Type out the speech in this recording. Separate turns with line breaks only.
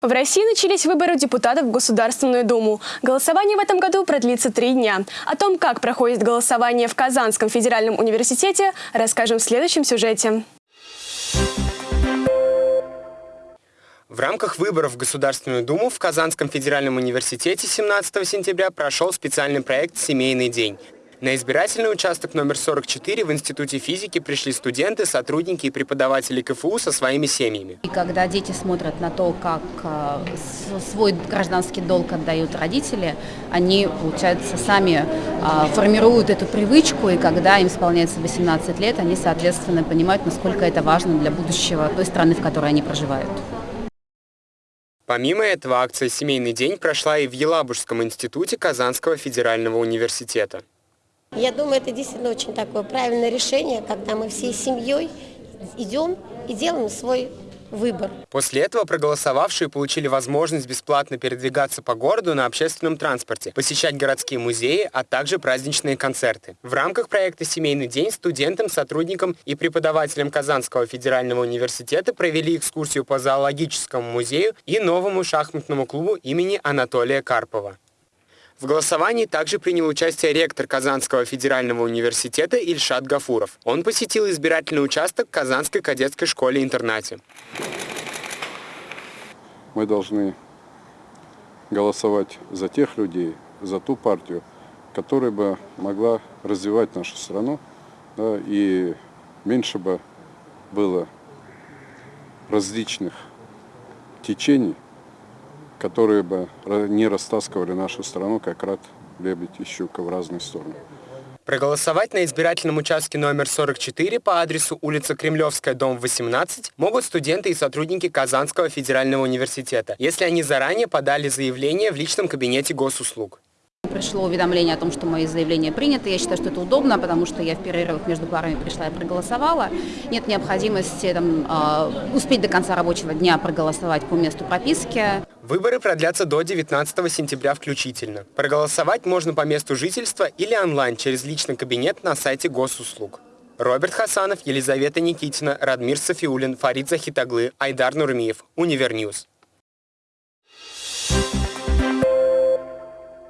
В России начались выборы депутатов в Государственную Думу. Голосование в этом году продлится три дня. О том, как проходит голосование в Казанском федеральном университете, расскажем в следующем сюжете.
В рамках выборов в Государственную Думу в Казанском федеральном университете 17 сентября прошел специальный проект «Семейный день». На избирательный участок номер 44 в Институте физики пришли студенты, сотрудники и преподаватели КФУ со своими семьями.
И когда дети смотрят на то, как э, свой гражданский долг отдают родители, они, получается, сами э, формируют эту привычку, и когда им исполняется 18 лет, они, соответственно, понимают, насколько это важно для будущего той страны, в которой они проживают.
Помимо этого, акция «Семейный день» прошла и в Елабужском институте Казанского федерального университета.
Я думаю, это действительно очень такое правильное решение, когда мы всей семьей идем и делаем свой выбор.
После этого проголосовавшие получили возможность бесплатно передвигаться по городу на общественном транспорте, посещать городские музеи, а также праздничные концерты. В рамках проекта «Семейный день» студентам, сотрудникам и преподавателям Казанского федерального университета провели экскурсию по зоологическому музею и новому шахматному клубу имени Анатолия Карпова. В голосовании также принял участие ректор Казанского федерального университета Ильшат Гафуров. Он посетил избирательный участок Казанской кадетской школе-интернате.
Мы должны голосовать за тех людей, за ту партию, которая бы могла развивать нашу страну, да, и меньше бы было различных течений, которые бы не растаскивали нашу страну, как рад лебедь и щука в разные стороны.
Проголосовать на избирательном участке номер 44 по адресу улица Кремлевская, дом 18 могут студенты и сотрудники Казанского федерального университета, если они заранее подали заявление в личном кабинете госуслуг.
Пришло уведомление о том, что мои заявления приняты. Я считаю, что это удобно, потому что я в перерывах между парами пришла и проголосовала. Нет необходимости там, э, успеть до конца рабочего дня проголосовать по месту прописки.
Выборы продлятся до 19 сентября включительно. Проголосовать можно по месту жительства или онлайн через личный кабинет на сайте госуслуг. Роберт Хасанов, Елизавета Никитина, Радмир Софиулин, Фарид Захитаглы, Айдар Нурмиев. Универ News.